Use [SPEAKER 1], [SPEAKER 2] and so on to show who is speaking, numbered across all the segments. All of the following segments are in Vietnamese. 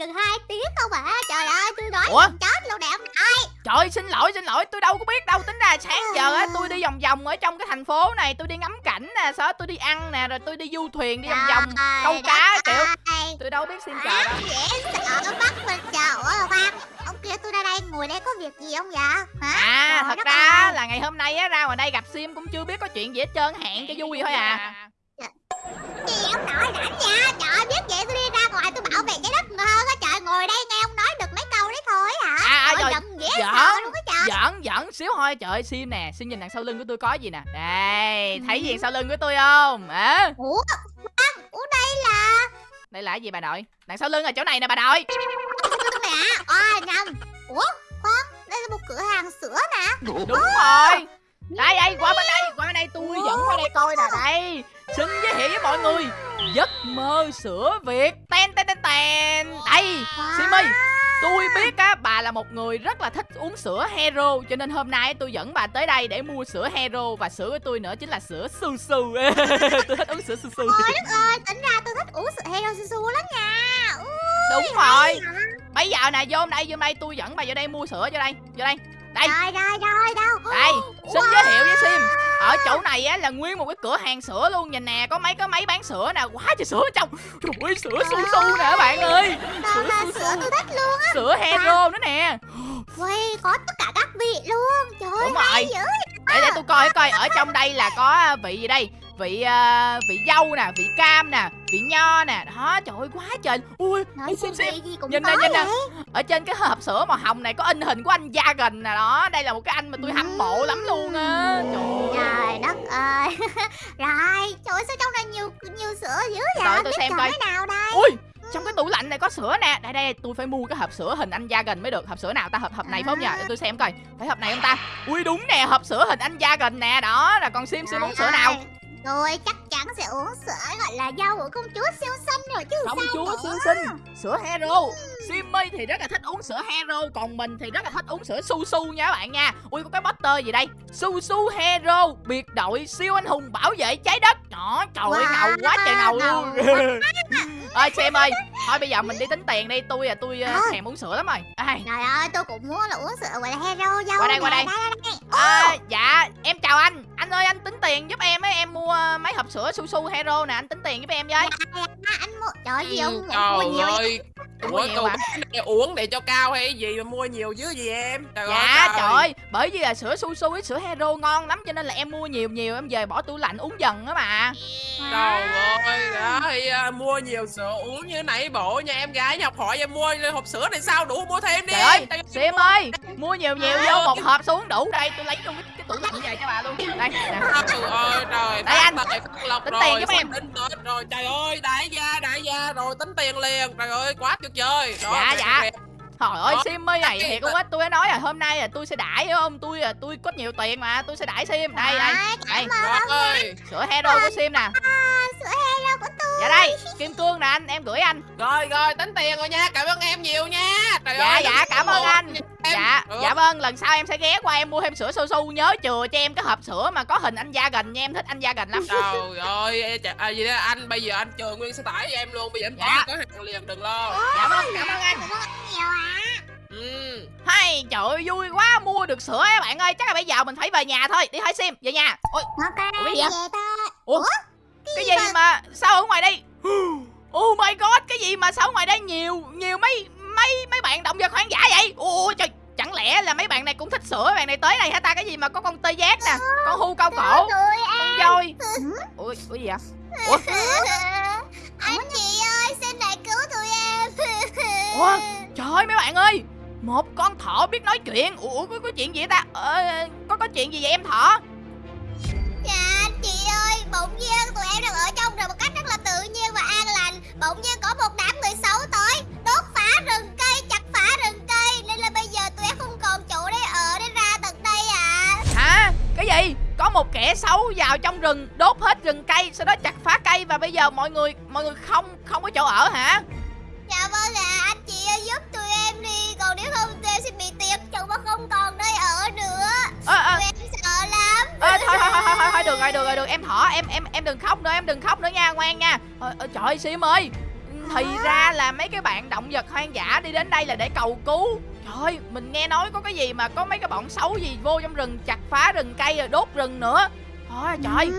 [SPEAKER 1] gần 2 tiếng không à? Trời ơi tôi nói
[SPEAKER 2] Ủa?
[SPEAKER 1] chết luôn nè ông Ai.
[SPEAKER 2] Trời xin lỗi xin lỗi tôi đâu có biết đâu. Tính ra sáng giờ á tôi đi vòng vòng ở trong cái thành phố này Tôi đi ngắm cảnh nè đó tôi đi ăn nè Rồi tôi đi du thuyền đi vòng vòng
[SPEAKER 1] Trời
[SPEAKER 2] câu cá kiểu. Tôi đâu biết xin trời đâu.
[SPEAKER 1] dễ sợ nó bắt mình chờ ơi khoan Ông kia tôi ra đây ngồi đây có việc gì không vậy? Hả?
[SPEAKER 2] À
[SPEAKER 1] Trời
[SPEAKER 2] thật ra
[SPEAKER 1] ơi.
[SPEAKER 2] là ngày hôm nay á ra ngoài đây gặp Sim cũng chưa biết có chuyện gì hết trơn Hẹn cho vui thôi à.
[SPEAKER 1] Gì ông nội rảnh nha Trời biết vậy tôi đi ra bảo vệ trái đất hơn á Trời ngồi đây nghe ông nói được mấy câu đấy thôi hả?
[SPEAKER 2] À, à,
[SPEAKER 1] Trời,
[SPEAKER 2] rồi,
[SPEAKER 1] giận dễ
[SPEAKER 2] giỡn,
[SPEAKER 1] sợ luôn á trời.
[SPEAKER 2] Giỡn giỡn xíu thôi. Trời ơi Sim nè Sim nhìn đằng sau lưng của tôi có gì nè. Đây Thấy gì sau lưng của tôi không? À,
[SPEAKER 1] Ủa Ủa đây là
[SPEAKER 2] Đây là cái gì bà nội? Đằng sau lưng là chỗ này nè bà nội.
[SPEAKER 1] Hả À nhầm. Ủa khoan Đây là một cửa hàng sữa nè.
[SPEAKER 2] Đúng rồi Đây đây qua bên đây Qua bên đây tôi dẫn qua đây coi nè Đây. Xin giới thiệu với mọi người Giấc mơ sữa Việt. Ten ten ten ten. Đây Sim ơi Tôi biết á bà là một người rất là thích uống sữa hero Cho nên hôm nay tôi dẫn bà tới đây để mua sữa hero Và sữa của tôi nữa chính là sữa su su. Tôi thích uống sữa su su.
[SPEAKER 1] Ôi đất ơi Tính ra tôi thích uống sữa hero su su lắm nha. Ui,
[SPEAKER 2] Đúng rồi? Bây giờ nè vô đây vô đây tôi dẫn bà vô đây mua sữa vô đây Vô đây Đây.
[SPEAKER 1] Rồi rồi rồi đâu
[SPEAKER 2] Đây, xin
[SPEAKER 1] Wow.
[SPEAKER 2] giới thiệu với Sim. Ở chỗ này á là nguyên một cái cửa hàng sữa luôn Nhìn nè, có mấy cái máy bán sữa nè Quá trời sữa ở trong. Trời ơi, sữa su su nè các bạn ơi.
[SPEAKER 1] sữa tôi thích luôn á.
[SPEAKER 2] Sữa hero nữa nè.
[SPEAKER 1] Ui có tất cả các vị luôn. Trời ơi
[SPEAKER 2] Đúng rồi. Để để tôi coi coi. Ở trong đây là có vị gì đây Vị à, vị dâu nè, vị cam nè Vị nho nè. Đó, trời ơi, quá trời. Ui,
[SPEAKER 1] Nói xem
[SPEAKER 2] xem Nhìn nè, nhìn nè. Ở trên cái hộp sữa màu hồng này Có in hình của anh Jagan nè. Đó Đây là một cái anh mà tôi hâm mộ lắm luôn á. Trời
[SPEAKER 1] đất ơi. Rồi Trời ơi sao trong này nhiều nhiều sữa dữ vậy?
[SPEAKER 2] Đợi tôi xem coi.
[SPEAKER 1] cái nào đây?
[SPEAKER 2] Ui trong cái tủ lạnh này có sữa nè. Đây đây tôi phải mua cái hộp sữa hình anh gia gần mới được. Hộp sữa nào ta? Hộp hộp này phải không nhờ Để tôi xem coi. Phải hộp này không ta? Ui đúng nè hộp sữa hình anh gia gần nè. Đó là còn Sim Sim uống sữa nào
[SPEAKER 1] Tôi chắc chắn sẽ uống sữa gọi là dâu của công chúa siêu xinh rồi chứ
[SPEAKER 2] Công
[SPEAKER 1] sao
[SPEAKER 2] chúa
[SPEAKER 1] nữa.
[SPEAKER 2] siêu xinh Sữa hero. Simmy thì rất là thích uống sữa hero Còn mình thì rất là thích uống sữa su su nha các bạn nha. Ui có cái poster gì đây? Su su hero Biệt đội siêu anh hùng bảo vệ trái đất. Đó trời ơi
[SPEAKER 1] Wow,
[SPEAKER 2] ngầu quá trời ngầu
[SPEAKER 1] ngầu
[SPEAKER 2] luôn Ơi Sim ơi Thôi bây giờ mình đi tính tiền đi. Tôi là tôi Ờ. thèm uống sữa lắm rồi. Ai,
[SPEAKER 1] Trời ơi tôi cũng muốn là uống sữa gọi là hero dâu
[SPEAKER 2] Qua đây, qua
[SPEAKER 1] nè.
[SPEAKER 2] đây.
[SPEAKER 1] đây, đây.
[SPEAKER 2] À, dạ em chào anh Anh ơi anh tính tiền giúp em ấy Em mua mấy hộp sữa su su hero nè Anh tính tiền giúp em với.
[SPEAKER 1] À, anh mua Trời ơi gì
[SPEAKER 3] Ừ,
[SPEAKER 1] ông ông mua
[SPEAKER 3] Trời
[SPEAKER 1] nhiều
[SPEAKER 3] ơi Ủa
[SPEAKER 2] nhiều mà.
[SPEAKER 3] này uống để cho cao hay gì mà mua nhiều chứ gì em? Trời
[SPEAKER 2] Dạ
[SPEAKER 3] ơi
[SPEAKER 2] trời. ơi Bởi vì là sữa su su với sữa hero ngon lắm Cho nên là em mua nhiều nhiều Em về bỏ tủ lạnh uống dần á mà.
[SPEAKER 3] Trời ơi đó thì à, mua nhiều sữa uống như nãy bộ nha em gái nhập hỏi em mua hộp sữa này sao? Đủ mua thêm đi.
[SPEAKER 2] Trời ơi Sim ơi Mua nhiều nhiều vô một hộp xuống đủ Đây tôi lấy trong cái, cái tủ lạnh về cho bà luôn. Đây nè.
[SPEAKER 3] Trời ơi phát lộc
[SPEAKER 2] Tính
[SPEAKER 3] rồi
[SPEAKER 2] tiền giúp em.
[SPEAKER 3] tính Tết rồi trời ơi đại gia đại gia rồi tính tiền liền trời ơi quá tuyệt vời Đó,
[SPEAKER 2] Dạ, dạ.
[SPEAKER 3] kìa.
[SPEAKER 2] Trời ơi. Sim ơi này thiệt luôn á Tôi đã nói là hôm nay là tôi sẽ đãi hiểu không Tôi là tôi có nhiều tiền mà Tôi sẽ đãi Sim Đây đây Đây
[SPEAKER 3] rồi
[SPEAKER 2] Sữa hero của Sim nè
[SPEAKER 1] sữa hero của tôi
[SPEAKER 2] Dạ đây Kim cương nè anh Em gửi anh
[SPEAKER 3] rồi rồi tính tiền rồi nha cảm ơn em nhiều nha trời
[SPEAKER 2] Dạ
[SPEAKER 3] ơi
[SPEAKER 2] dạ cảm ơn anh
[SPEAKER 3] em.
[SPEAKER 2] Dạ
[SPEAKER 3] Được.
[SPEAKER 2] dạ vâng lần sau em sẽ ghé qua em mua thêm sữa su su Nhớ chừa cho em cái hộp sữa mà có hình anh Gia gần nha Em thích anh Gia gần lắm
[SPEAKER 3] Trời ơi, à, gì đó anh bây giờ anh chờ nguyên xe tải cho em luôn, bây giờ em
[SPEAKER 2] Dạ.
[SPEAKER 3] có hàng liền đừng lo.
[SPEAKER 2] Dạ vâng cảm ơn anh
[SPEAKER 1] Cảm ơn anh nhiều ạ
[SPEAKER 3] Ừ.
[SPEAKER 2] Hay trời ơi vui quá mua được sữa á bạn ơi Chắc là bây giờ mình phải về nhà thôi Đi hỏi Sim về nhà Ôi
[SPEAKER 1] Ok
[SPEAKER 2] Ủa, cái gì
[SPEAKER 1] về
[SPEAKER 2] vậy?
[SPEAKER 1] thôi
[SPEAKER 2] Ủa cái gì mà sao ở tới này hả ta? Cái gì mà có con tê giác nè con hưu cao cổ. con voi. ủa ủa gì vậy? Ủa?
[SPEAKER 1] Anh chị ơi xin lại cứu tụi em.
[SPEAKER 2] Ủa? trời ơi mấy bạn ơi. Một con thỏ biết nói chuyện. Ủa có, có chuyện gì ta? Ờ, có có chuyện gì vậy em thỏ?
[SPEAKER 1] Dạ anh chị ơi Bỗng nhiên tụi em đang ở trong rừng một cách rất là tự nhiên và an lành. Bỗng nhiên có một
[SPEAKER 2] một kẻ xấu vào trong rừng đốt hết rừng cây sau đó chặt phá cây và bây giờ mọi người mọi người không không có chỗ ở hả?
[SPEAKER 1] Dạ vâng ạ anh chị ơi giúp tụi em đi Còn nếu không tụi em sẽ bị tiệt chồng và không còn nơi ở nữa.
[SPEAKER 2] Ơ ơ
[SPEAKER 1] Tụi em sợ lắm.
[SPEAKER 2] Ơ thôi thôi thôi thôi thôi thôi được rồi được rồi được. Em thỏ em em em đừng khóc nữa em đừng khóc nữa nha ngoan nha. Ờ, ờ, trời ơi sim ơi. Thì ra là mấy cái bạn động vật hoang dã đi đến đây là để cầu cứu Trời ơi, mình nghe nói có cái gì mà có mấy cái bọn xấu gì vô trong rừng chặt phá rừng cây rồi đốt rừng nữa. Thôi trời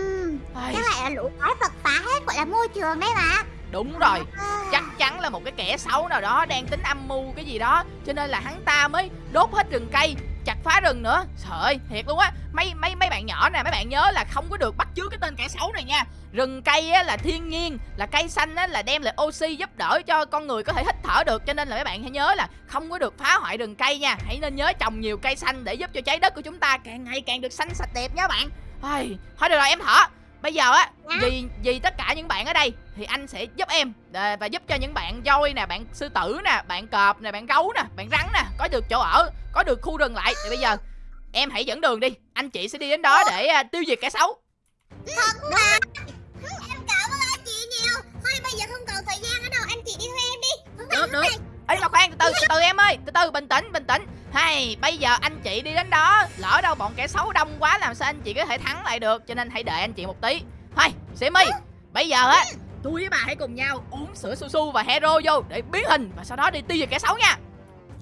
[SPEAKER 2] Ai,
[SPEAKER 1] Cái này là lũ quái vật phá hết gọi là môi trường đấy mà.
[SPEAKER 2] Đúng rồi.
[SPEAKER 1] À.
[SPEAKER 2] chắc chắn là một cái kẻ xấu nào đó đang tính âm mưu cái gì đó cho nên là hắn ta mới đốt hết rừng cây chặt phá rừng nữa. Trời thiệt luôn á. Mấy mấy mấy bạn nhỏ nè mấy bạn nhớ là không có được bắt chước cái tên kẻ xấu này nha. Rừng cây á là thiên nhiên là cây xanh á là đem lại oxy giúp đỡ cho con người có thể hít thở được. Cho nên là mấy bạn hãy nhớ là không có được phá hoại rừng cây nha. Hãy nên nhớ trồng nhiều cây xanh để giúp cho trái đất của chúng ta càng ngày càng được xanh sạch đẹp nha bạn. Ai, thôi được rồi em thở bây giờ á
[SPEAKER 1] Dạ.
[SPEAKER 2] vì vì tất cả những bạn ở đây thì anh sẽ giúp em và giúp cho những bạn voi nè bạn sư tử nè bạn cọp nè bạn gấu nè bạn rắn nè có được chỗ ở có được khu rừng lại. Thì bây giờ em hãy dẫn đường đi anh chị sẽ đi đến đó để à, tiêu diệt kẻ xấu.
[SPEAKER 1] Thật mà Em cảm ơn anh chị nhiều. Thôi bây giờ không còn thời gian ở đâu Anh chị đi theo em đi. Này,
[SPEAKER 2] được được.
[SPEAKER 1] này.
[SPEAKER 2] Ấy mà khoan từ từ từ từ em ơi. Từ từ bình tĩnh bình tĩnh. Hay bây giờ anh chị đi đến đó. Lỡ đâu bọn kẻ xấu đông quá làm sao anh chị có thể thắng lại được? Cho nên hãy đợi anh chị một tí. Thôi Simi bây giờ á tôi với bà hãy cùng nhau uống sữa su su và hero vô để biến hình và sau đó đi tiêu diệt kẻ xấu nha.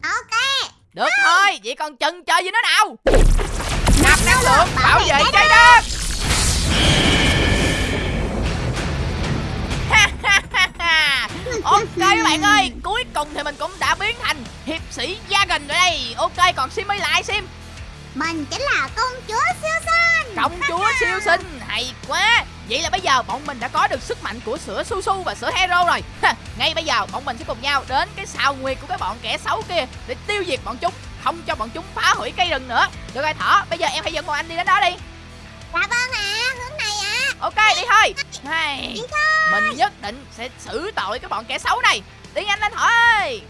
[SPEAKER 1] Ok.
[SPEAKER 2] Được thôi, vậy còn chần chờ gì nữa nào Mình
[SPEAKER 1] chính là công chúa siêu xinh
[SPEAKER 2] Công chúa siêu xinh, hay quá. Vậy là bây giờ bọn mình đã có được sức mạnh của sữa su su và sữa hero rồi. Ngay bây giờ bọn mình sẽ cùng nhau đến cái sao nguyệt của cái bọn kẻ xấu kia Để tiêu diệt bọn chúng Không cho bọn chúng phá hủy cây rừng nữa. Được rồi Thỏ, bây giờ em hãy dẫn bọn anh đi đến đó đi.
[SPEAKER 1] Dạ vâng ạ Hướng này ạ.
[SPEAKER 2] Ok, đi thôi. Hay, Mình nhất định sẽ xử tội cái bọn kẻ xấu này. Đi nhanh lên Thỏ ơi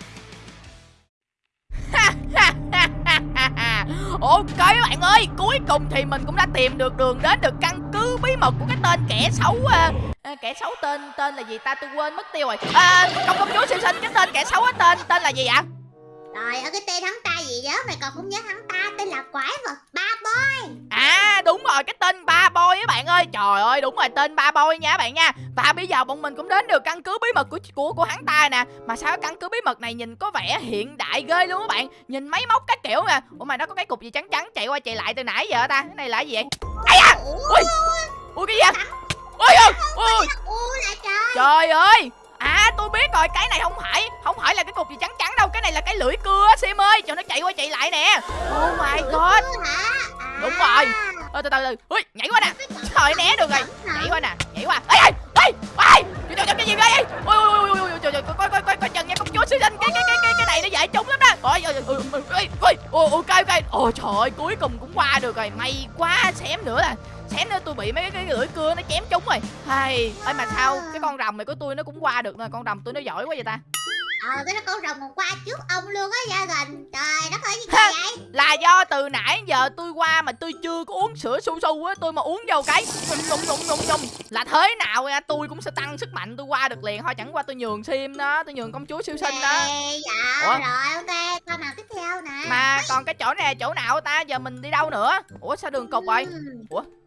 [SPEAKER 2] Ok bạn ơi Cuối cùng thì mình cũng đã tìm được đường đến được căn cứ bí mật của cái tên kẻ xấu à, à, Kẻ xấu tên tên là gì ta? Tôi quên mất tiêu rồi. À, Công công chúa siêu sinh cái tên kẻ xấu á tên tên là gì ạ?
[SPEAKER 1] Trời ơi cái tên hắn ta gì đó Mày còn không nhớ hắn ta? Tên là quái vật ba boy.
[SPEAKER 2] À đúng rồi cái tên ba boy á bạn ơi. Trời ơi đúng rồi tên ba boy nha bạn nha. Và bây giờ bọn mình cũng đến được căn cứ bí mật của của của hắn ta nè. Mà sao căn cứ bí mật này nhìn có vẻ hiện đại ghê luôn các bạn? Nhìn máy móc các kiểu nè. Ủa mà nó có cái cục gì trắng trắng chạy qua chạy lại từ nãy giờ ta? Cái này là cái gì vậy? Ây da! Ui! Ui cái gì vậy? Ui ui! ui
[SPEAKER 1] U là trời.
[SPEAKER 2] Trời ơi À tôi biết rồi cái này không phải Không phải là cái cục gì trắng trắng đâu Cái này là cái lưỡi cưa á, Sim ơi Cho nó chạy qua chạy lại nè Oh my god
[SPEAKER 1] à.
[SPEAKER 2] Đúng rồi. Ơ, từ từ từ Ui nhảy qua nè Trời né được rồi Nhảy qua nè Nhảy qua Ê ê ê ê Trời cái gì vậy Ui ui ui ui trời trời coi coi coi coi chừng nha công chúa sinh cái cái cái cái cái này nó dễ trúng lắm đó Ôi ôi ôi ôi ôi ôi ok ok Ôi trời ơi cuối cùng cũng qua được rồi May quá xém nữa là xém nữa tôi bị mấy cái, lưỡi cưa nó chém trúng rồi. Hay ơi mà sao? Cái con rồng này của tôi nó cũng qua được nè con rồng tôi nó giỏi quá vậy ta.
[SPEAKER 1] Ờ cái nó con rồng còn qua trước ông luôn á gia đình. Trời đất ơi gì vậy?
[SPEAKER 2] là do từ nãy giờ tôi qua mà tôi chưa có uống sữa su su á tôi mà uống vô cái nùng nùng nùng nùng nùng. Là thế nào nha tôi cũng sẽ tăng sức mạnh tôi qua được liền. Thôi chẳng qua tôi nhường sim đó tôi nhường công chúa siêu sinh đó.
[SPEAKER 1] Dạ
[SPEAKER 2] Ủa?
[SPEAKER 1] rồi ok Con nào tiếp theo nè?
[SPEAKER 2] Mà còn cái chỗ này chỗ nào ta? Giờ mình đi đâu nữa? Ủa sao đường cục rồi?
[SPEAKER 1] Ừm,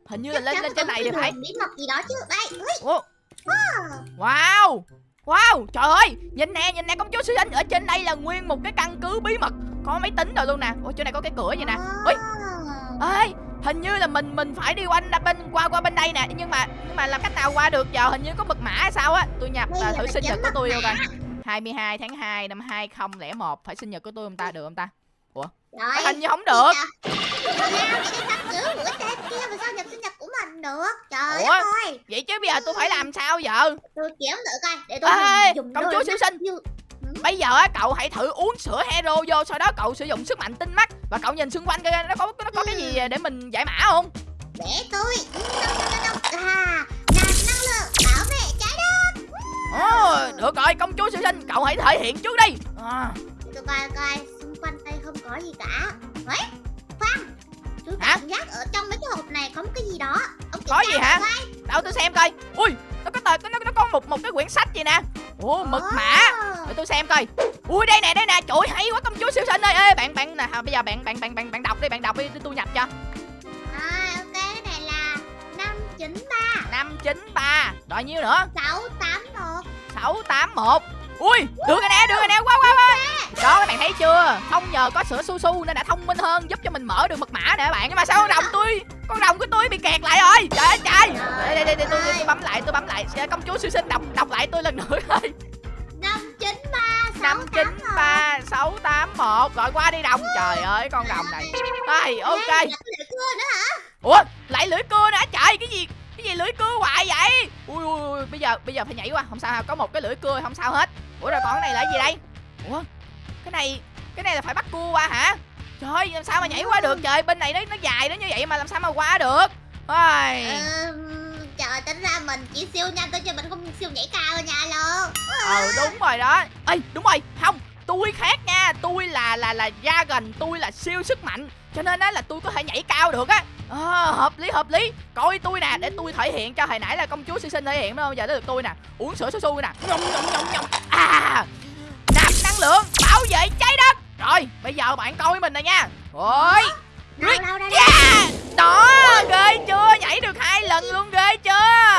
[SPEAKER 2] hình như là lên lên trên này thì phải.
[SPEAKER 1] bí mật gì đó chứ. Đây ui.
[SPEAKER 2] Wow! Wow! Trời ơi! Nhìn nè nhìn nè công chúa siêu sinh ở trên đây là nguyên một cái căn cứ bí mật. Có máy tính rồi luôn nè. Ủa chỗ này có cái cửa gì nè? Ui. Ơi hình như là mình mình phải đi quanh bên qua qua bên đây nè. Nhưng mà nhưng mà làm cách nào qua được? Giờ hình như có mật mã hay sao á? Tôi nhập
[SPEAKER 1] là
[SPEAKER 2] thử sinh nhật của tôi không ta 22 tháng 2 năm 2001 phải sinh nhật của tôi không ta được không ta
[SPEAKER 1] Rồi
[SPEAKER 2] hình như không được.
[SPEAKER 1] Sao vậy đi căn cứ của cái tên kia mà sao nhập sinh nhật của mình được? Trời
[SPEAKER 2] Ủa?
[SPEAKER 1] đất ơi.
[SPEAKER 2] vậy chứ bây giờ tôi phải làm sao giờ?
[SPEAKER 1] Tôi kiếm thử coi Để tôi
[SPEAKER 2] Ê,
[SPEAKER 1] dùng,
[SPEAKER 2] công chúa siêu sinh.
[SPEAKER 1] như-
[SPEAKER 2] bây giờ á cậu hãy thử uống sữa hero vô sau đó cậu sử dụng sức mạnh tinh mắt và cậu nhìn xung quanh coi nó có nó có cái gì để mình giải mã không?
[SPEAKER 1] Để tôi. Đâu, đâu, đâu, đâu. À năng lượng bảo vệ trái đất.
[SPEAKER 2] Ồ, được rồi công chúa siêu sinh cậu hãy thể hiện trước đi. À,
[SPEAKER 1] Tôi coi coi đây không có gì cả. Đấy Khoan Tôi
[SPEAKER 2] Hả?
[SPEAKER 1] cảm giác ở trong mấy cái hộp này có một cái gì đó. Ông
[SPEAKER 2] Có gì hả?
[SPEAKER 1] coi.
[SPEAKER 2] đâu tôi xem coi. Ui nó có tờ nó, nó có một một cái quyển sách gì nè. Ồ mật mã
[SPEAKER 1] Ồ.
[SPEAKER 2] để tôi xem coi. Ui đây nè đây nè. Trời hay quá công chúa siêu sinh ơi. Ê bạn bạn nè bây giờ bạn bạn bạn bạn bạn đọc đi bạn đọc đi tôi- nhập cho.
[SPEAKER 1] À, ok, cái này là 593
[SPEAKER 2] năm chín ba. Rồi nhiêu nữa?
[SPEAKER 1] 681
[SPEAKER 2] sáu tám một ui được rồi nè được rồi nè quá quá quá đó các bạn thấy chưa? Không nhờ có sữa su su nên đã thông minh hơn giúp cho mình mở được mật mã nè các bạn. Nhưng mà sao con rồng tôi con rồng của tôi bị kẹt lại rồi? Trời ơi trời. Đây đây đây, đây tôi, tôi bấm lại tôi bấm lại. Công chúa siêu sinh đọc đọc lại tôi lần nữa thôi
[SPEAKER 1] năm chín ba
[SPEAKER 2] năm chín ba sáu tám một. Gọi qua đi đồng. Trời ơi con rồng này. Đây ok.
[SPEAKER 1] cưa nữa hả?
[SPEAKER 2] Ủa lại lưỡi cưa nữa? Trời cái gì cái gì lưỡi cưa hoài vậy? Ui ui ui bây giờ bây giờ phải nhảy qua. Không sao có một cái lưỡi cưa không sao hết ủa rồi còn cái này là cái gì đây? Ủa cái này cái này là phải bắt cua qua hả? Trời làm sao mà nhảy qua được? Trời bên này nó nó dài nó như vậy mà làm sao mà qua được? Ôi.
[SPEAKER 1] Ừm, trời tính ra mình chỉ siêu nhanh thôi chứ mình không siêu nhảy cao nha luôn
[SPEAKER 2] ờ đúng rồi đó. Ê đúng rồi. Không tôi khác nha. Tôi là là là dragon tôi là siêu sức mạnh. Cho nên á là tôi có thể nhảy cao được á à, hợp lý hợp lý. Coi tôi nè để tôi thể hiện cho hồi nãy là công chúa siêu sinh thể hiện đúng không giờ tới được tôi nè. Uống sữa su su nè. Nhông nhông nhông nhông. À nạp năng lượng bảo vệ trái đất. Rồi bây giờ bạn coi mình này nha.
[SPEAKER 1] Đâu đâu
[SPEAKER 2] yeah. đó ghê chưa? Nhảy được hai lần luôn ghê chưa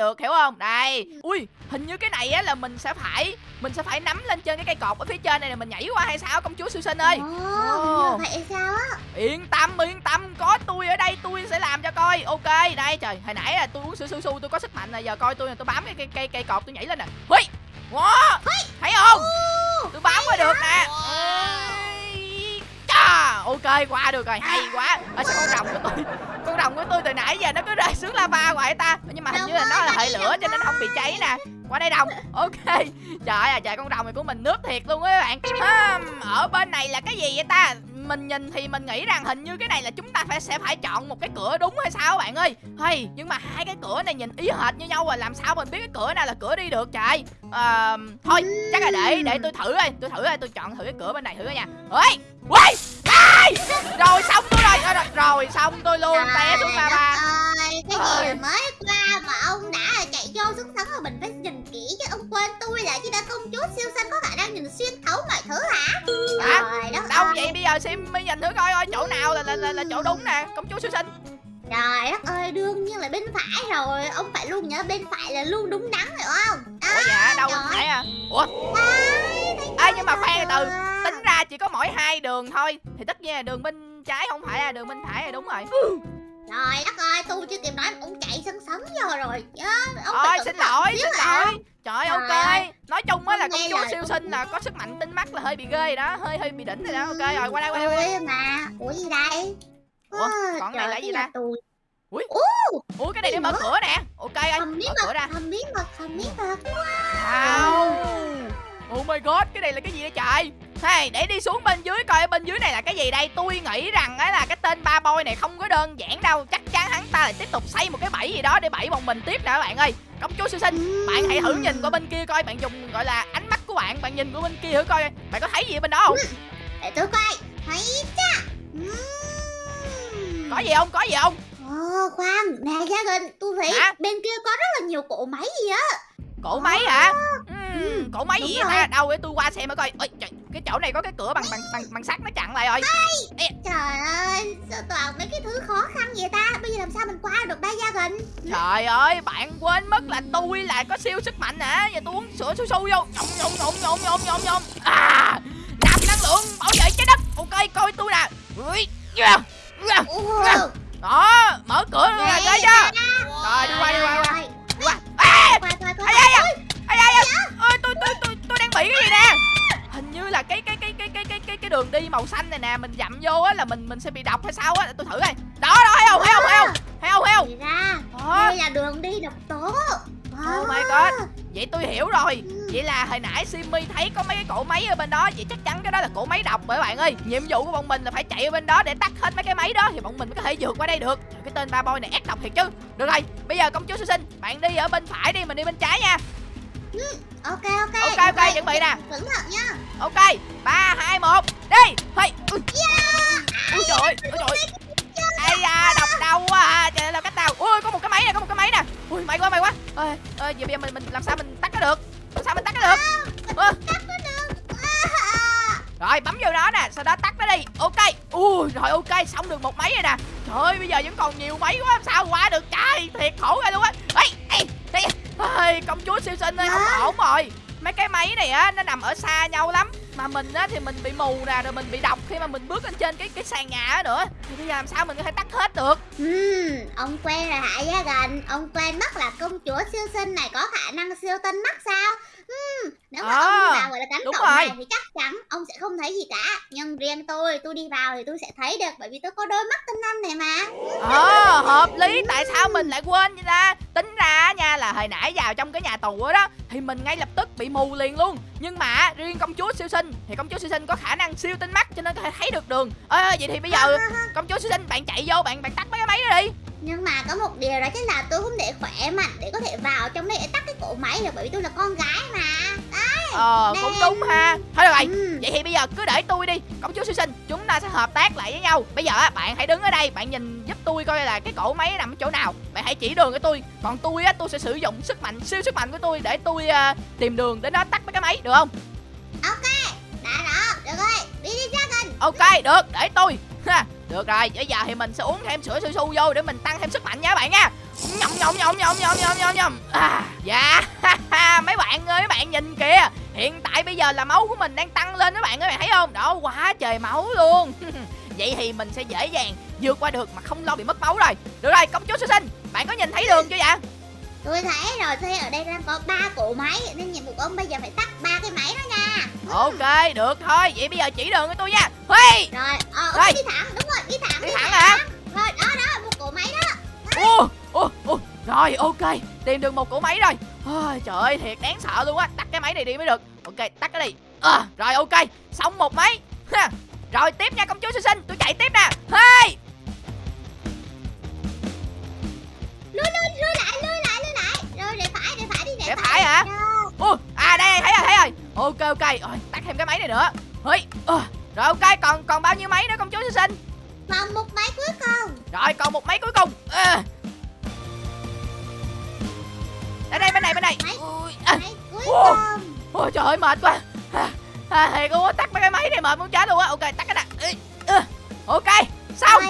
[SPEAKER 1] được
[SPEAKER 2] hiểu không? Đây. Ui hình như cái này á là mình sẽ phải mình sẽ phải nắm lên trên cái cây cột ở phía trên này là mình nhảy qua hay sao công chúa siêu sinh ơi.
[SPEAKER 1] Ồ, vậy sao á?
[SPEAKER 2] Yên tâm yên tâm có tôi ở đây tôi sẽ làm cho coi. Ok đây trời hồi nãy là tôi uống sữa su su tôi có sức mạnh này giờ coi tôi tôi bám cái cây cây cây cột tôi nhảy lên nè. Hui wow thấy không? Tôi bám qua được nè ok qua được rồi hay quá. À, sao con rồng của tôi con rồng của tôi từ nãy giờ nó cứ rơi xuống lava hoài ta. Nhưng mà hình như là nó là hệ lửa cho nên không bị cháy nè. Qua đây đồng ok. Trời ơi trời con rồng này của mình nước thiệt luôn á các bạn. À, ở bên này là cái gì vậy ta? Mình nhìn thì mình nghĩ rằng hình như cái này là chúng ta phải sẽ phải chọn một cái cửa đúng hay sao bạn ơi? Hay nhưng mà hai cái cửa này nhìn ý hệt như nhau rồi làm sao mình biết cái cửa nào là cửa đi được trời? À, thôi chắc là để để tôi thử ơi tôi thử ơi tôi chọn thử cái cửa bên này thử nha. Ơi ui ai rồi xong tôi rồi rồi, rồi xong tôi luôn té xuống lava
[SPEAKER 1] đất ơi, cái gì
[SPEAKER 2] Ơi.
[SPEAKER 1] mà mới qua mà ông đã chạy vô xuất sắn rồi mình phải nhìn kỹ chứ ông quên tôi là chỉ đã công chúa siêu xanh có khả năng nhìn xuyên thấu mọi thứ hả?
[SPEAKER 2] Hả?
[SPEAKER 1] Trời đất
[SPEAKER 2] đâu
[SPEAKER 1] ơi.
[SPEAKER 2] vậy bây giờ sim mới nhìn thử coi coi chỗ nào là là, là, là chỗ đúng nè công chúa siêu sinh
[SPEAKER 1] Trời đất ơi, đương nhiên là bên phải rồi Ông phải luôn nhớ bên phải là luôn đúng đắn hiểu không? Đó,
[SPEAKER 2] ủa dạ đâu
[SPEAKER 1] trời
[SPEAKER 2] phải à ủa Ê, nhưng mà khoan từ
[SPEAKER 1] À.
[SPEAKER 2] tính ra chỉ có mỗi hai đường thôi. Thì tất nhiên là đường bên trái không phải là đường bên phải là đúng rồi.
[SPEAKER 1] Trời đất ơi, tôi chưa kịp nói ông chạy sân sấn vô rồi. Chứ Ông phải
[SPEAKER 2] xin lỗi xin
[SPEAKER 1] à.
[SPEAKER 2] lỗi. Trời
[SPEAKER 1] Trời
[SPEAKER 2] ok. Nói chung á là công chúa siêu sinh là có sức mạnh tinh mắt là hơi bị ghê đó Hơi hơi bị đỉnh rồi đó. Ok rồi qua đây qua đây qua đây.
[SPEAKER 1] Ui mà, ủa gì đây?
[SPEAKER 2] Ủa, còn cái này là gì ta?
[SPEAKER 1] Tù
[SPEAKER 2] Ủa cái này để mở cửa nè. Ok
[SPEAKER 1] bí
[SPEAKER 2] mở cửa ra.
[SPEAKER 1] hầm bí mật, hầm bí mật.
[SPEAKER 2] Wow Oh my god cái này là cái gì đây trời? Hey, để đi xuống bên dưới coi ở bên dưới này là cái gì đây? Tôi nghĩ rằng á là cái tên ba boy này không có đơn giản đâu. Chắc chắn hắn ta lại tiếp tục xây một cái bẫy gì đó để bẫy bọn mình tiếp nè các bạn ơi. Công chúa siêu sinh Bạn hãy thử nhìn qua bên kia coi Bạn dùng gọi là ánh mắt của bạn Bạn nhìn qua bên kia thử coi. Bạn có thấy gì ở bên đó không?
[SPEAKER 1] Để tôi coi Thấy Ừm.
[SPEAKER 2] Có gì không? Có gì không?
[SPEAKER 1] Ồ khoan, nè Dragon, tôi thấy
[SPEAKER 2] Hả?
[SPEAKER 1] bên kia có rất là nhiều cỗ máy gì á.
[SPEAKER 2] Cổ máy hả?
[SPEAKER 1] Ừ,
[SPEAKER 2] Cổ máy gì ta Đâu để tôi qua xem mới coi Ôi, trời, Cái chỗ này có cái cửa bằng bằng bằng, bằng sắt nó chặn lại rồi
[SPEAKER 1] Trời ơi, sao toàn mấy cái thứ khó khăn vậy ta Bây giờ làm sao mình qua được ba Dragon
[SPEAKER 2] Trời ơi, bạn quên mất là tôi là có siêu sức mạnh hả? Giờ tôi uống sữa su su vô. Nhộng nhộng nhộng nhộng nhộng nhộng nhộng. À, nạp năng lượng bảo vệ trái đất. Ok, coi tôi nè. Ui, yeah, yeah.
[SPEAKER 1] Ủa,
[SPEAKER 2] Đó, mở cửa nè, ghê chưa? Rồi, đi qua, đi qua, đi qua. Qua. À,
[SPEAKER 1] Qua,
[SPEAKER 2] màu xanh này nè, mình dặm vô á là mình mình sẽ bị độc hay sao á? Tôi thử coi. Đó đó? Thấy không?
[SPEAKER 1] Thì ra,
[SPEAKER 2] Đó.
[SPEAKER 1] đây là đường đi độc tố
[SPEAKER 2] Oh my god Vậy tôi hiểu rồi Vậy là hồi nãy Simmy thấy có mấy cái cỗ máy ở bên đó Vậy chắc chắn cái đó là cỗ máy độc bởi bạn ơi Nhiệm vụ của bọn mình là phải chạy ở bên đó để tắt hết mấy cái máy đó Thì bọn mình mới có thể vượt qua đây được Trời, Cái tên ba boy này ác độc thiệt chứ Được rồi bây giờ công chúa sư sinh Bạn đi ở bên phải đi mình đi bên trái nha Ừ,
[SPEAKER 1] ok ok.
[SPEAKER 2] Ok ok quay. chuẩn bị nè.
[SPEAKER 1] cẩn thận nha.
[SPEAKER 2] Ok ba hai một đi. Thôi ui
[SPEAKER 1] yeah. ui trời ơi ui trời. Ơi da độc
[SPEAKER 2] đau quá à. trời ơi làm cách tao ui có một cái máy nè có một cái máy nè. Ui may quá may quá. Ơi ơi giờ bây giờ mình mình làm sao mình tắt nó được? Làm sao mình tắt nó được?
[SPEAKER 1] À,
[SPEAKER 2] rồi bấm vô đó nè sau đó tắt nó đi. Ok. Ui rồi ok xong được một máy rồi nè. Trời ơi bây giờ vẫn còn nhiều máy quá làm sao qua được? Trời thiệt khổ ra luôn á ê công chúa siêu sinh ơi không ổn rồi. Mấy cái máy này á nó nằm ở xa nhau lắm. Mà mình á thì mình bị mù nè rồi mình bị độc khi mà mình bước lên trên cái cái sàn nhà á nữa. Thì bây giờ làm sao mình có thể tắt hết được?
[SPEAKER 1] Ừm, ông quen rồi hả gia gần Ông quen mất là công chúa siêu sinh này có khả năng siêu tinh mắt sao Nếu mà
[SPEAKER 2] À,
[SPEAKER 1] ông vào gọi là cánh cổng
[SPEAKER 2] rồi.
[SPEAKER 1] này thì chắc chắn ông sẽ không thấy gì cả. Nhưng riêng tôi, tôi đi vào thì tôi sẽ thấy được Bởi vì tôi có đôi mắt tinh anh này mà.
[SPEAKER 2] Ờ hợp lý. Tại sao mình lại quên vậy ta? Tính ra nha là hồi nãy vào trong cái nhà tù đó, thì mình ngay lập tức bị mù liền luôn. Nhưng mà riêng công chúa siêu sinh thì công chúa siêu sinh có khả năng siêu tinh mắt cho nên có thể thấy được đường. Ơ vậy thì bây giờ công chúa siêu sinh bạn chạy vô bạn bạn tắt mấy cái máy đó đi
[SPEAKER 1] Nhưng mà có một điều đó chính là tôi không để khỏe mạnh Để có thể vào trong đây để tắt cái cổ máy được Bởi vì tôi là con gái mà. Đấy
[SPEAKER 2] ờ cũng đúng ha. Thôi được rồi.
[SPEAKER 1] Ừm.
[SPEAKER 2] vậy thì bây giờ cứ để tôi đi. Công chúa siêu sinh chúng ta sẽ hợp tác lại với nhau. Bây giờ á bạn hãy đứng ở đây bạn nhìn giúp tôi coi là cái cổ máy nằm ở chỗ nào. Bạn hãy chỉ đường cho tôi. Còn tôi á tôi sẽ sử dụng sức mạnh siêu sức mạnh của tôi để tôi ờ, tìm đường đến đó tắt mấy cái máy được không?
[SPEAKER 1] Ok, đã đó, được rồi, đi đi ra gần
[SPEAKER 2] ok được. Để tôi ha được rồi bây giờ thì mình sẽ uống thêm sữa su su vô để mình tăng thêm sức mạnh nha các bạn nha. Nhom nhom nhom nhom nhom nhom nhom nhom. À dạ mấy bạn ơi mấy bạn nhìn kìa. Hiện tại bây giờ là máu của mình đang tăng lên các bạn ơi bạn thấy không? Đó quá trời máu luôn. Vậy thì mình sẽ dễ dàng vượt qua được mà không lo bị mất máu rồi. Được rồi công chúa sơ sinh bạn có nhìn thấy đường chưa vậy?
[SPEAKER 1] Tôi thấy rồi, thấy ở đây đang có ba cổ máy Nên nhiệm vụ của ông bây giờ phải tắt ba cái máy đó nha.
[SPEAKER 2] Ok được thôi. Vậy bây giờ chỉ đường cho tôi nha Huy
[SPEAKER 1] Rồi, ờ,
[SPEAKER 2] Rồi.
[SPEAKER 1] đi thẳng, đúng rồi, đi thẳng
[SPEAKER 2] đi thẳng hả?
[SPEAKER 1] Rồi, đó, đó, một cổ máy đó.
[SPEAKER 2] Ô, ô, ô, rồi ok Tìm được một cỗ máy rồi. Ôi, Trời ơi thiệt đáng sợ luôn á Tắt cái máy này đi mới được. Ok tắt cái đi. À, Rồi ok Xong một máy. Ha. Rồi tiếp nha công chúa sinh sinh Tôi chạy tiếp nè. Hey!
[SPEAKER 1] Lui, lui, lui lại, lui lại, lui lại. Rồi, để phải, để phải đi, để,
[SPEAKER 2] Để phải hả?
[SPEAKER 1] Rồi,
[SPEAKER 2] Ô, À đây thấy rồi thấy rồi. Ok ok rồi, Tắt thêm cái máy này nữa. Hey. ờ, Rồi ok còn còn bao nhiêu máy nữa công chúa sinh sinh?
[SPEAKER 1] Còn một máy cuối cùng.
[SPEAKER 2] Rồi còn một máy cuối cùng. À. Đây đây bên này bên này.
[SPEAKER 1] Máy.
[SPEAKER 2] Ui, à.
[SPEAKER 1] Máy cuối
[SPEAKER 2] Wow.
[SPEAKER 1] cùng.
[SPEAKER 2] Ôi trời ơi mệt quá. À, à, Thiệt luôn tắt mấy cái máy này mệt muốn chết luôn á. Ok tắt cái nè. Ơ, Ok xong.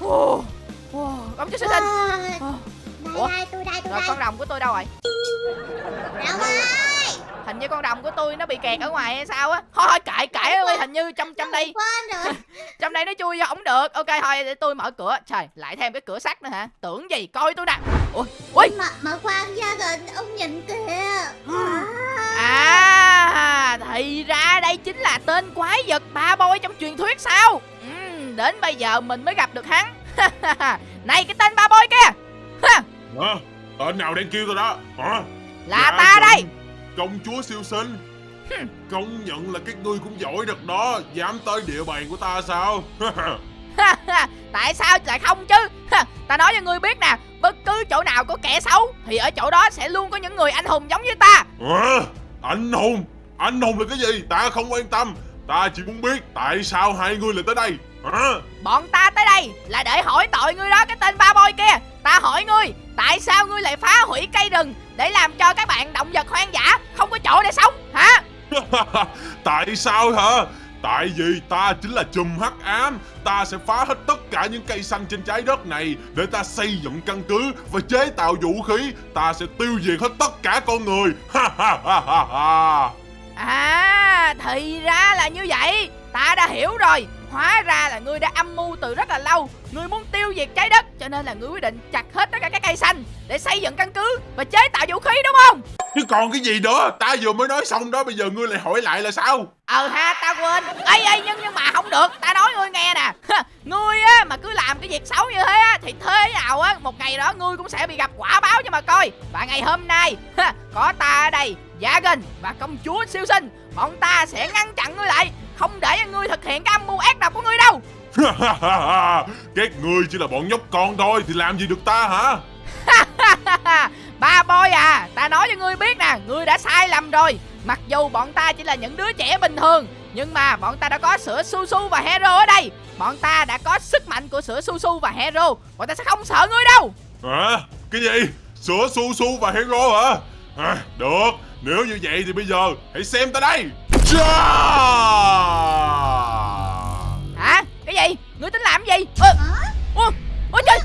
[SPEAKER 2] Ồ, ồ, Công chúa
[SPEAKER 1] rồi,
[SPEAKER 2] Ồ,
[SPEAKER 1] đây, đây, tôi đây, tôi
[SPEAKER 2] Rồi
[SPEAKER 1] đây.
[SPEAKER 2] con rồng của tôi đâu rồi?
[SPEAKER 1] Đâu ơi
[SPEAKER 2] Hình như con rồng của tôi nó bị kẹt ở ngoài hay sao á. Thôi kệ kệ ơi Hình như trong trong đây
[SPEAKER 1] rồi?
[SPEAKER 2] Trong đây nó chui vô không được. Ok thôi để tôi mở cửa. Trời lại thêm cái cửa sắt nữa hả? Tưởng gì coi tôi nè Ui ui
[SPEAKER 1] Mà, mà khoan gia gần, ông nhìn kìa.
[SPEAKER 2] À thì ra đây chính là tên quái vật ba bôi trong truyền thuyết sao? Ừm, Đến bây giờ mình mới gặp được hắn. Này cái tên ba bôi kia!
[SPEAKER 4] Hả? Tên nào đang kêu tôi đó? Hả?
[SPEAKER 2] Là
[SPEAKER 4] Dạ,
[SPEAKER 2] ta đây
[SPEAKER 4] Công chúa siêu sinh. Công nhận là các ngươi cũng giỏi thật đó Dám tới địa bàn của ta sao?
[SPEAKER 2] Tại sao lại không chứ? Ta nói cho ngươi biết nè Bất cứ chỗ nào có kẻ xấu Thì ở chỗ đó sẽ luôn có những người anh hùng giống như ta.
[SPEAKER 4] Hả? Anh hùng Anh hùng là cái gì? Ta không quan tâm. Ta chỉ muốn biết tại sao hai ngươi lại tới đây
[SPEAKER 2] Bọn ta tới đây là để hỏi tội ngươi đó Cái tên ba bôi kia. Ta hỏi ngươi Tại sao ngươi lại phá hủy cây rừng Để làm cho các bạn động vật hoang dã Không có chỗ để sống hả?
[SPEAKER 4] Tại sao hả? Tại vì ta chính là chùm hắc ám. Ta sẽ phá hết tất cả những cây xanh trên trái đất này Để ta xây dựng căn cứ và chế tạo vũ khí. Ta sẽ tiêu diệt hết tất cả con người. Ha ha ha ha ha
[SPEAKER 2] À thì ra là như vậy. Ta đã hiểu rồi Hóa ra là ngươi đã âm mưu từ rất là lâu. Ngươi muốn tiêu diệt trái đất Cho nên là ngươi quyết định chặt hết tất cả các cây xanh Để xây dựng căn cứ và chế tạo vũ khí đúng không?
[SPEAKER 4] Chứ còn cái gì nữa? Ta vừa mới nói xong đó Bây giờ ngươi lại hỏi lại là sao?
[SPEAKER 2] Ờ ha ta quên. Ê ê nhưng nhưng mà không được. Ta nói ngươi nghe nè. Ngươi á mà cứ làm cái việc xấu như thế á Thì thế nào á Một ngày đó ngươi cũng sẽ bị gặp quả báo cho mà coi. Và ngày hôm nay Có ta ở đây Dragon và công chúa siêu sinh. Bọn ta sẽ ngăn chặn ngươi lại Không để cho ngươi thực hiện cái âm mưu ác độc của ngươi đâu.
[SPEAKER 4] Các ngươi chỉ là bọn nhóc con thôi Thì làm gì được ta hả?
[SPEAKER 2] Ba boy à Ta nói cho ngươi biết nè Ngươi đã sai lầm rồi. Mặc dù bọn ta chỉ là những đứa trẻ bình thường Nhưng mà bọn ta đã có sữa su su và hero ở đây. Bọn ta đã có sức mạnh của sữa su su và hero Bọn ta sẽ không sợ ngươi đâu.
[SPEAKER 4] Hả? Cái gì? Sữa su su và hero hả? À, được, nếu như vậy thì bây giờ hãy xem ta đây.
[SPEAKER 2] Hả? Cái gì? Ngươi tính làm cái gì? Ơ, ủa, ủa trời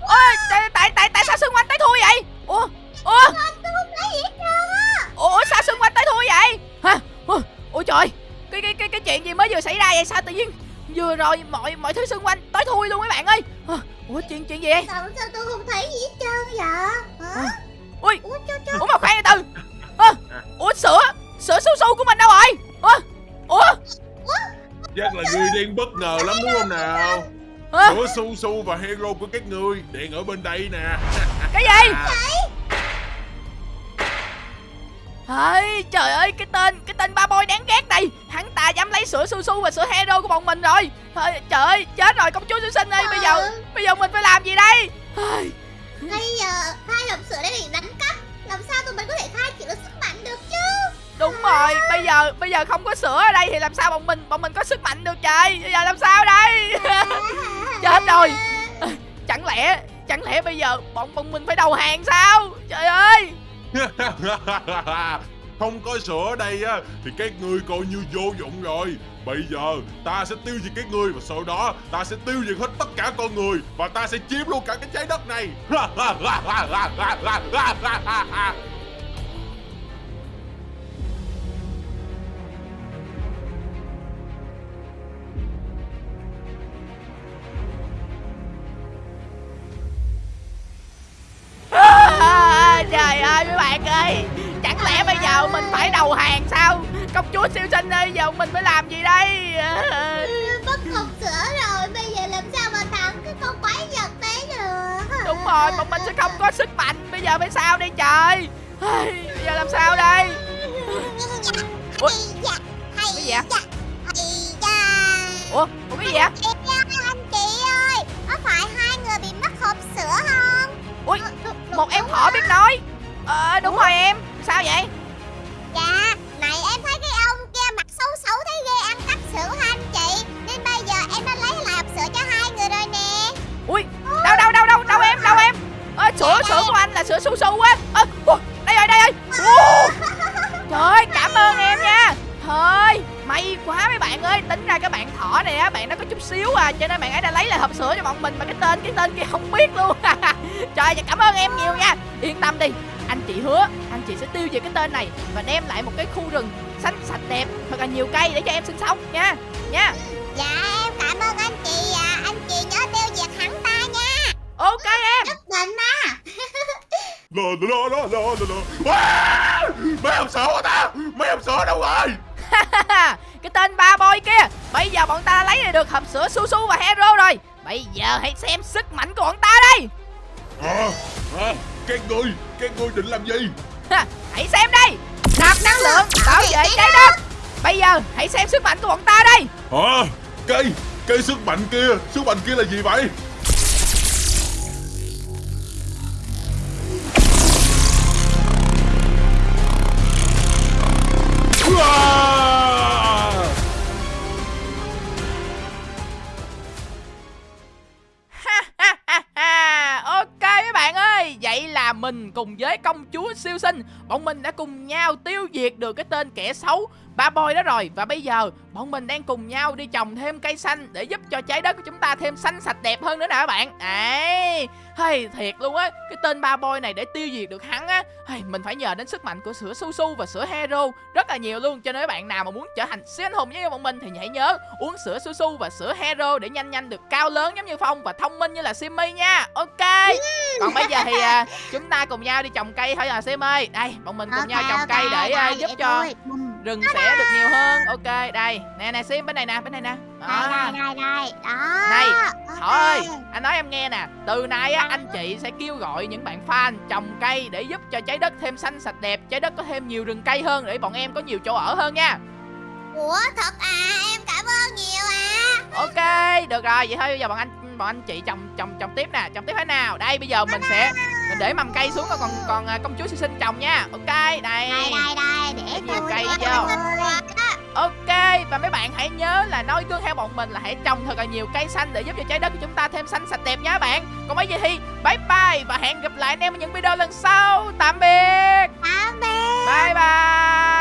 [SPEAKER 2] Ôi, tại, tại, tại, tại sao xung quanh tới thua vậy? Ủa, ủa,
[SPEAKER 1] Tôi không thấy gì hết trơn á
[SPEAKER 2] ủa sao xung quanh tới thua vậy? Hả? Ủa, ủa trời cái, cái, cái, cái chuyện gì mới vừa xảy ra vậy? Sao tự nhiên vừa rồi mọi mọi thứ xung quanh tới thui luôn mấy bạn ơi Hả? Ủa chuyện chuyện gì vậy?
[SPEAKER 1] Sao sao tôi không thấy gì hết trơn vậy Hả?
[SPEAKER 2] Ui,
[SPEAKER 1] Ủa cho cho
[SPEAKER 2] ủa mà khoan từ từ Ơ, Ủa sữa, sữa su su của mình đâu rồi? Ủa, ủa,
[SPEAKER 4] Chắc là người đang bất ngờ lắm đúng không nào? Sữa su su và hero của các ngươi đang ở bên đây nè.
[SPEAKER 2] Cái gì? Ơi, trời ơi, cái tên, cái tên ba boy đáng ghét này. Hắn ta dám lấy sữa su su và sữa hero của bọn mình rồi. Thôi, Trời ơi, chết rồi công chúa sư sinh ơi Bây giờ, bây giờ mình phải làm gì đây?
[SPEAKER 1] Bây giờ hai hộp sữa đã bị đánh cắp. Làm sao tụi mình có thể khai triển được sức mạnh được chứ
[SPEAKER 2] Đúng rồi, bây giờ bây giờ không có sữa ở đây thì làm sao bọn mình bọn mình có sức mạnh được trời Bây giờ làm sao đây? Chết rồi. Chẳng lẽ, chẳng lẽ bây giờ bọn bọn mình phải đầu hàng sao? Trời ơi!
[SPEAKER 4] Không có sữa ở đây á thì các ngươi coi như vô dụng rồi. Bây giờ ta sẽ tiêu diệt các ngươi và sau đó ta sẽ tiêu diệt hết tất cả con người và ta sẽ chiếm luôn cả cái trái đất này.
[SPEAKER 2] Phải đầu hàng sao? Công chúa siêu sinh ơi Giờ mình phải làm gì đây?
[SPEAKER 1] Mất hộp sữa rồi Bây giờ làm sao mà thắng? Cái con quái vật đấy được
[SPEAKER 2] Đúng rồi bọn mình sẽ không có sức mạnh. Bây giờ phải sao đây trời? Bây giờ làm sao đây? Ủa? Cái gì vậy? Ủa, Ủa cái gì vậy?
[SPEAKER 1] Anh chị ơi Có phải hai người bị mất hộp sữa không?
[SPEAKER 2] Ui,
[SPEAKER 1] Ờ,
[SPEAKER 2] Một em thỏ biết nói. Ờ đúng rồi em. Sao vậy
[SPEAKER 1] chị
[SPEAKER 2] sẽ tiêu diệt cái tên này Và đem lại một cái khu rừng xanh sạch đẹp Thật là nhiều cây để cho em sinh sống nha. Nha.
[SPEAKER 1] Dạ em cảm ơn anh chị ạ Anh chị nhớ tiêu diệt hắn ta nha.
[SPEAKER 2] Ok em.
[SPEAKER 1] Nhất định á.
[SPEAKER 4] La la la la la. À! Mấy hộp sữa của ta, mấy hộp sữa đâu rồi?
[SPEAKER 2] cái tên ba boy kia Bây giờ bọn ta lấy được hộp sữa su su và hero rồi. Bây giờ hãy xem sức mạnh của bọn ta đây.
[SPEAKER 4] À, à, các ngươi, các ngươi định làm gì?
[SPEAKER 2] Ha, Hãy xem đây Nạp năng lượng bảo vệ trái đất Bây giờ hãy xem sức mạnh của bọn ta đây
[SPEAKER 4] Hả? Cây, cây sức mạnh kia, sức mạnh kia là gì vậy? Uà!
[SPEAKER 2] Mình cùng với công chúa siêu sinh. Bọn mình đã cùng nhau tiêu diệt được cái tên kẻ xấu Ba boy đó rồi Và bây giờ bọn mình đang cùng nhau đi trồng thêm cây xanh Để giúp cho trái đất của chúng ta thêm xanh sạch đẹp hơn nữa nè các bạn. Đấy hay thiệt luôn á Cái tên ba boy này để tiêu diệt được hắn á. Hay, Mình phải nhờ đến sức mạnh của sữa su su và sữa hero Rất là nhiều luôn Cho nên các bạn nào mà muốn trở thành siêu anh hùng với bọn mình Thì hãy nhớ uống sữa su su và sữa hero Để nhanh nhanh được cao lớn giống như Phong Và thông minh như là Simmy nha. Ok. Còn bây giờ thì à, chúng ta cùng nhau đi trồng cây thôi à Simmy Đây bọn mình cùng nhau trồng cây để à, giúp cho rừng sẽ được nhiều hơn. Ok đây. Nè nè Sim bên này nè bên này nè. Đó.
[SPEAKER 1] đây đây đây Đó.
[SPEAKER 2] Này,
[SPEAKER 1] ok.
[SPEAKER 2] Thỏ ơi, anh nói em nghe nè. Từ nay á, anh chị sẽ kêu gọi những bạn fan trồng cây Để giúp cho trái đất thêm xanh sạch đẹp Trái đất có thêm nhiều rừng cây hơn Để bọn em có nhiều chỗ ở hơn nha.
[SPEAKER 1] Ủa thật à? Em cảm ơn nhiều à.
[SPEAKER 2] Ok, được rồi. Vậy thôi bây giờ bọn anh bọn anh chị trồng trồng trồng tiếp nè. Trồng tiếp thế nào? Đây bây giờ mình sẽ mình để mầm cây xuống rồi còn còn à, công chúa sẽ sinh trồng nha. Ok đây.
[SPEAKER 1] Đây đây, đây để
[SPEAKER 2] nhiều cây vô. ok và mấy bạn hãy nhớ là nói cương theo bọn mình là hãy trồng thật là nhiều cây xanh để giúp cho trái đất của chúng ta thêm xanh sạch đẹp nha bạn. Còn bây giờ thì bye bye và hẹn gặp lại anh em ở những video lần sau. Tạm biệt. Tạm biệt. Bye bye.